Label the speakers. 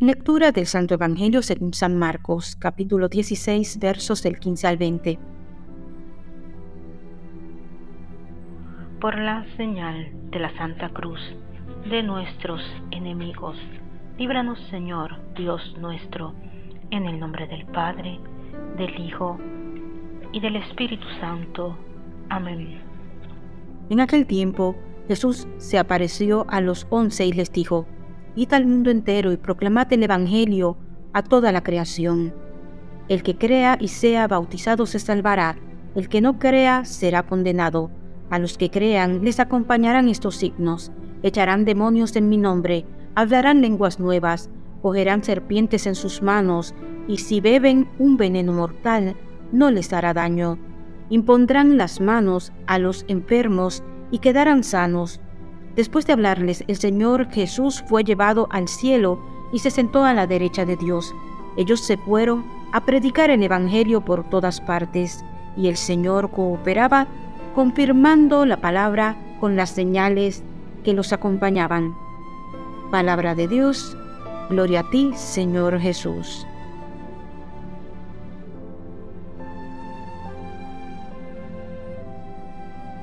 Speaker 1: Lectura del Santo Evangelio según San Marcos, capítulo 16, versos del 15 al 20.
Speaker 2: Por la señal de la Santa Cruz de nuestros enemigos, líbranos Señor, Dios nuestro, en el nombre del Padre, del Hijo y del Espíritu Santo. Amén.
Speaker 1: En aquel tiempo, Jesús se apareció a los once y les dijo, id mundo entero y proclamad el Evangelio a toda la creación. El que crea y sea bautizado se salvará, el que no crea será condenado. A los que crean les acompañarán estos signos, echarán demonios en mi nombre, hablarán lenguas nuevas, cogerán serpientes en sus manos, y si beben un veneno mortal, no les hará daño. Impondrán las manos a los enfermos y quedarán sanos Después de hablarles, el Señor Jesús fue llevado al cielo y se sentó a la derecha de Dios. Ellos se fueron a predicar el Evangelio por todas partes, y el Señor cooperaba, confirmando la palabra con las señales que los acompañaban. Palabra de Dios, gloria a ti, Señor Jesús.